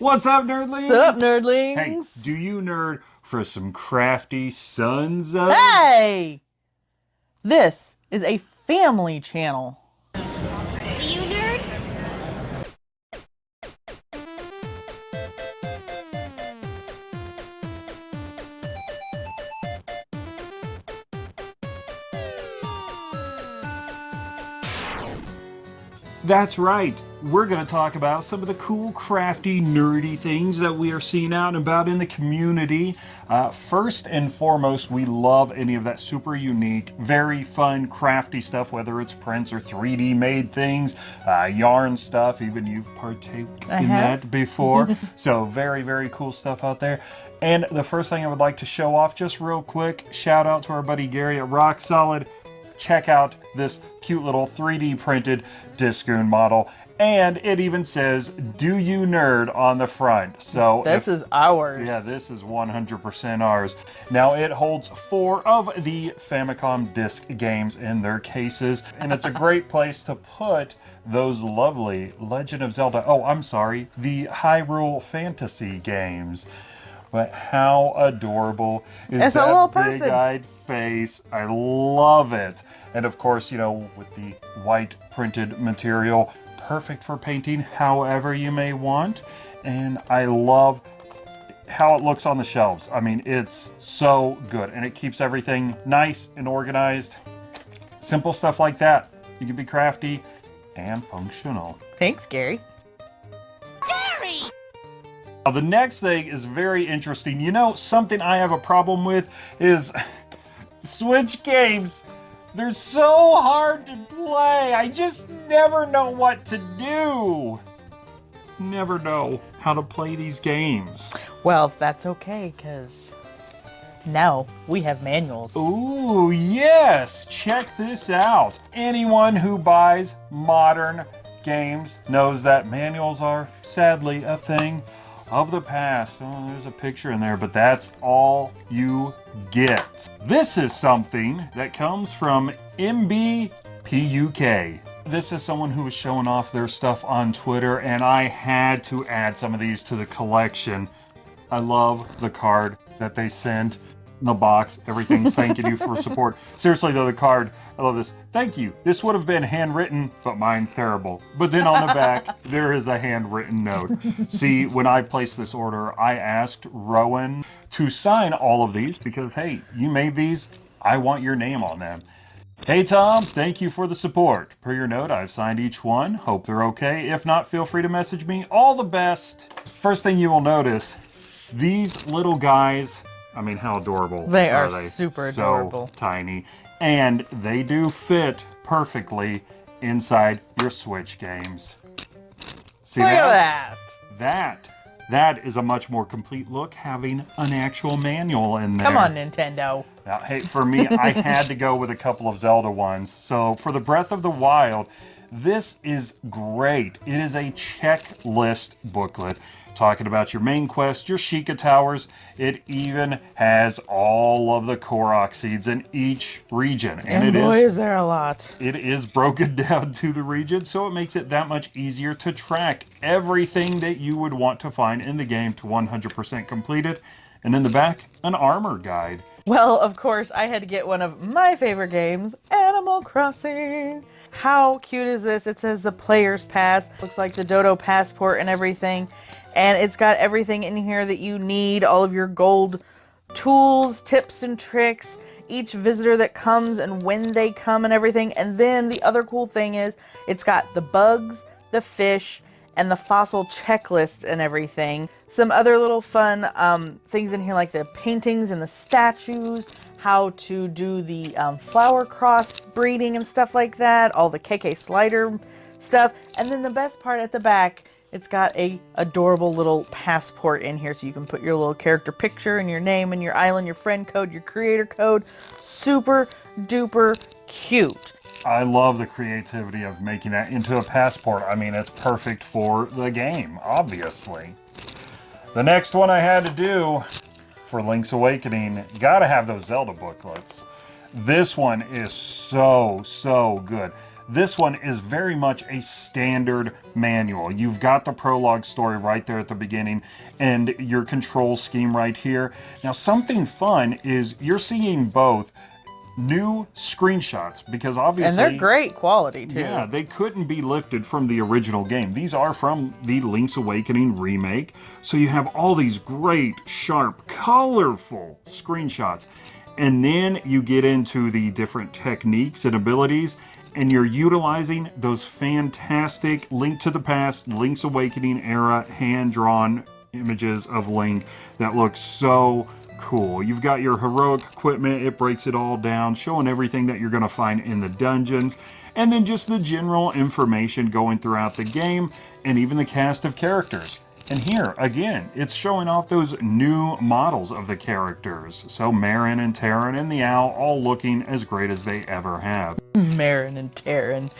What's up, nerdlings? What's up, nerdlings? Hey, do you nerd for some crafty sons of... Hey! This is a family channel. Do you nerd? That's right. We're going to talk about some of the cool, crafty, nerdy things that we are seeing out and about in the community. Uh, first and foremost, we love any of that super unique, very fun, crafty stuff, whether it's prints or 3D made things, uh, yarn stuff, even you've partaken in have. that before. so very, very cool stuff out there. And the first thing I would like to show off just real quick, shout out to our buddy Gary at Rock Solid check out this cute little 3D printed Diskun model. And it even says, do you nerd on the front. So This if- is ours. yeah, this is 100% ours. Now, it holds four of the Famicom disc games in their cases, and it's a great place to put those lovely Legend of Zelda. Oh, I'm sorry, the Hyrule Fantasy games. But how adorable is It's a that little person. big-eyed face? I love it. And of course, you know, with the white printed material, perfect for painting however you may want. And I love how it looks on the shelves. I mean, it's so good and it keeps everything nice and organized. Simple stuff like that. You can be crafty and functional. Thanks, Gary. Now, the next thing is very interesting. You know, something I have a problem with is Switch games. They're so hard to play. I just never know what to do. Never know how to play these games. Well, that's okay, because now we have manuals. Ooh, yes! Check this out. Anyone who buys modern games knows that manuals are sadly a thing of the past. Oh, there's a picture in there, but that's all you get. This is something that comes from MBPUK. This is someone who was showing off their stuff on Twitter, and I had to add some of these to the collection. I love the card that they sent the box. Everything's thanking you for support. Seriously though, the card, I love this. Thank you. This would have been handwritten, but mine's terrible. But then on the back, there is a handwritten note. See, when I placed this order, I asked Rowan to sign all of these because, hey, you made these. I want your name on them. Hey Tom, thank you for the support. Per your note, I've signed each one. Hope they're okay. If not, feel free to message me. All the best. First thing you will notice, these little guys, I mean, how adorable They are are they? super so adorable. tiny. And they do fit perfectly inside your Switch games. See Look at that. That, that is a much more complete look having an actual manual in there. Come on, Nintendo. Now, hey, for me, I had to go with a couple of Zelda ones. So for the Breath of the Wild, this is great. It is a checklist booklet talking about your main quest, your Sheikah Towers. It even has all of the Korok seeds in each region. And, And it boy, is is there a lot. it is broken down to the region, so it makes it that much easier to track everything that you would want to find in the game to 100% complete it. And in the back, an armor guide. Well, of course, I had to get one of my favorite games, Crossing. How cute is this? It says the player's pass. Looks like the Dodo passport and everything. And it's got everything in here that you need, all of your gold tools, tips, and tricks, each visitor that comes and when they come and everything. And then the other cool thing is it's got the bugs, the fish, and the fossil checklists and everything. Some other little fun um, things in here like the paintings and the statues, how to do the um, flower cross breeding and stuff like that, all the KK slider stuff. And then the best part at the back, it's got a adorable little passport in here so you can put your little character picture and your name and your island, your friend code, your creator code. Super duper cute. I love the creativity of making that into a passport. I mean, it's perfect for the game, obviously. The next one I had to do for Link's Awakening, gotta have those Zelda booklets. This one is so, so good. This one is very much a standard manual. You've got the prologue story right there at the beginning and your control scheme right here. Now, something fun is you're seeing both new screenshots because obviously And they're great quality too. yeah, they couldn't be lifted from the original game. These are from the Link's Awakening remake. So you have all these great, sharp, colorful screenshots. And then you get into the different techniques and abilities, and you're utilizing those fantastic Link to the Past, Link's Awakening era hand drawn images of Link that look so cool. You've got your heroic equipment, it breaks it all down, showing everything that you're going to find in the dungeons, and then just the general information going throughout the game, and even the cast of characters. And here, again, it's showing off those new models of the characters. So Marin and Tarin and the Owl all looking as great as they ever have. Marin and Tarin.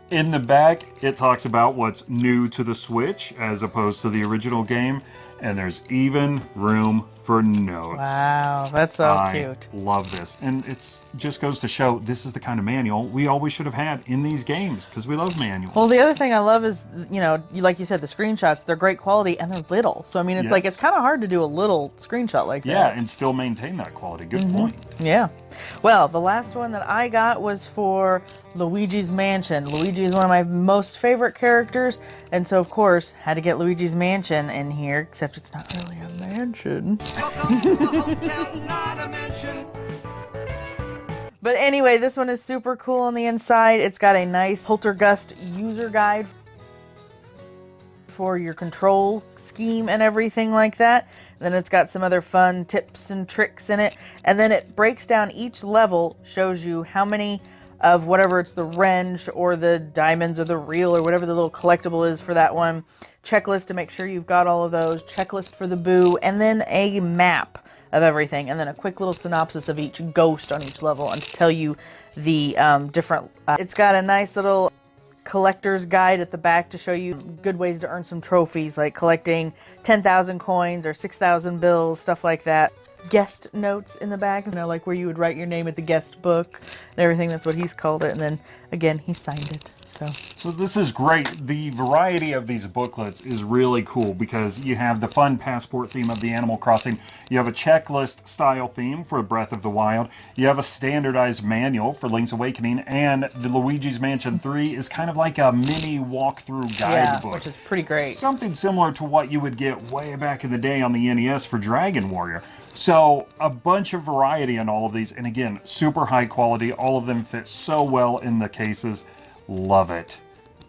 In the back, it talks about what's new to the Switch as opposed to the original game, and there's even room for notes. Wow, that's so I cute. love this. And it's just goes to show this is the kind of manual we always should have had in these games because we love manuals. Well, the other thing I love is, you know, like you said, the screenshots, they're great quality and they're little. So, I mean, it's like, it's kind of hard to do a little screenshot like yeah, that. Yeah, and still maintain that quality. Good Mm-hmm. point. Yeah. Well, the last one that I got was for Luigi's Mansion. Luigi is one of my most favorite characters, and so of course had to get Luigi's Mansion in here, except it's not really a mansion. But anyway, this one is super cool on the inside. It's got a nice Poltergust user guide for your control scheme and everything like that. Then it's got some other fun tips and tricks in it. And then it breaks down each level, shows you how many of whatever it's the wrench or the diamonds or the reel or whatever the little collectible is for that one. Checklist to make sure you've got all of those. Checklist for the boo. And then a map of everything, and then a quick little synopsis of each ghost on each level, and to tell you the um, different. Uh, it's got a nice little collector's guide at the back to show you good ways to earn some trophies, like collecting 10,000 coins or 6,000 bills, stuff like that. Guest notes in the back, you know, like where you would write your name at the guest book and everything. That's what he's called it. And then again, he signed it. So So this is great. The variety of these booklets is really cool because you have the fun passport theme of the Animal Crossing. You have a checklist style theme for Breath of the Wild. You have a standardized manual for Link's Awakening, and the Luigi's Mansion 3 is kind of like a mini walkthrough yeah, guidebook. which is pretty great. Something similar to what you would get way back in the day on the NES for Dragon Warrior. So, a bunch of variety in all of these, and again, super high quality. All of them fit so well in the cases. Love it.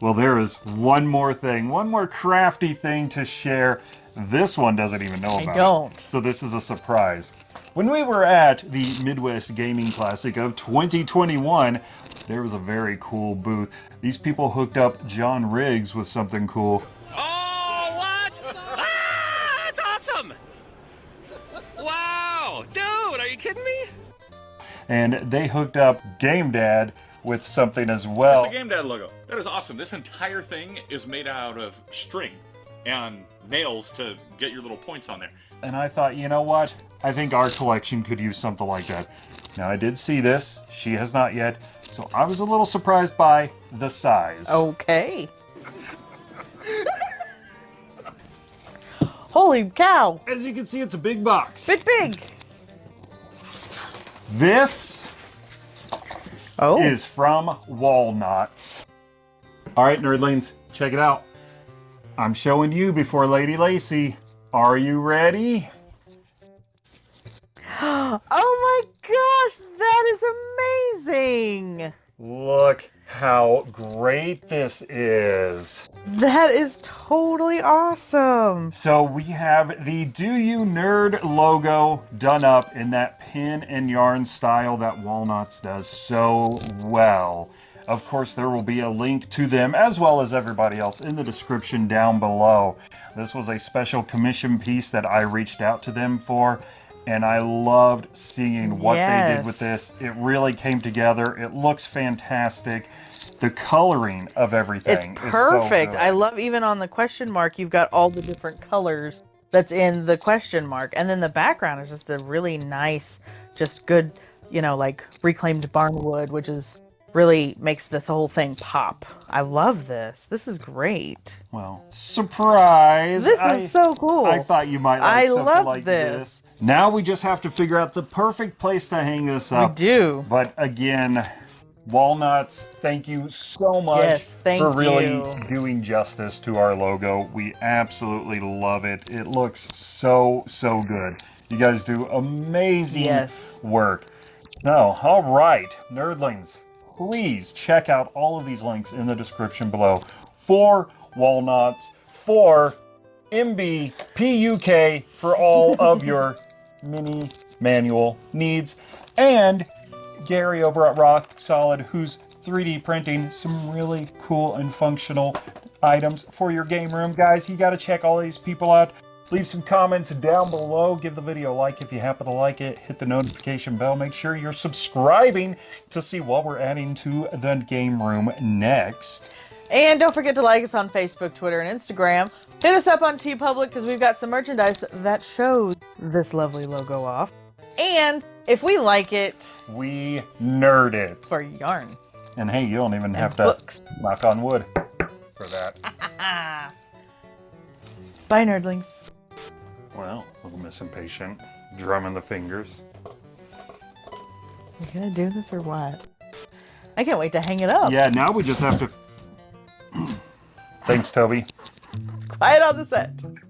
Well, there is one more thing, one more crafty thing to share. This one doesn't even know about I don't. it. So, this is a surprise. When we were at the Midwest Gaming Classic of 2021, there was a very cool booth. These people hooked up John Riggs with something cool. Oh, what? ah, that's awesome! Wow, dude, are you kidding me? and they hooked up Game Dad with something as well. That's a Game Dad logo. That is awesome. This entire thing is made out of string and nails to get your little points on there. And I thought, you know what? I think our collection could use something like that. Now, I did see this. She has not yet. So I was a little surprised by the size. Okay. Holy cow! As you can see, it's a big box. Bit big. This Oh. is from Walnuts. All right, nerdlings, check it out. I'm showing you before Lady Lacey. Are you ready? Oh my gosh, that is amazing! Look how great this is. That is totally awesome. So we have the Do You Nerd logo done up in that pin and yarn style that Walnuts does so well. Of course, there will be a link to them as well as everybody else in the description down below. This was a special commission piece that I reached out to them for, and I loved seeing what they did with this. It really came together. It looks fantastic. The coloring of everything It's is so perfect. good. I love even on the question mark, you've got all the different colors that's in the question mark. And then the background is just a really nice, just good, you know, like reclaimed barnwood, which is really makes the whole thing pop. I love this. This is great. Well, surprise! This I- is so cool. I thought you might like I love like this. Now we just have to figure out the perfect place to hang this up. we do. But again, Walnuts, thank you so much Yes, thank for really you. doing justice to our logo. We absolutely love it. It looks so, so good. You guys do amazing Yes. work. Now, all right, nerdlings, please check out all of these links in the description below for Walnuts, for MBPUK for all of your mini manual needs, and Gary over at Rock Solid, who's 3D printing some really cool and functional items for your game room. Guys, you got to check all these people out. Leave some comments down below. Give the video a like if you happen to like it. Hit the notification bell. Make sure you're subscribing to see what we're adding to the game room next. And don't forget to like us on Facebook, Twitter, and Instagram. Hit us up on TeePublic because we've got some merchandise that shows this lovely logo off. And if we like it, We nerd it. for yarn. And hey, you don't even have to knock on wood for that. Bye, nerdlings. Well, a little Miss Impatient, drumming the fingers. You gonna do this or what? I can't wait to hang it up. Yeah, now we just have to. Thanks, Toby. Quiet on the set.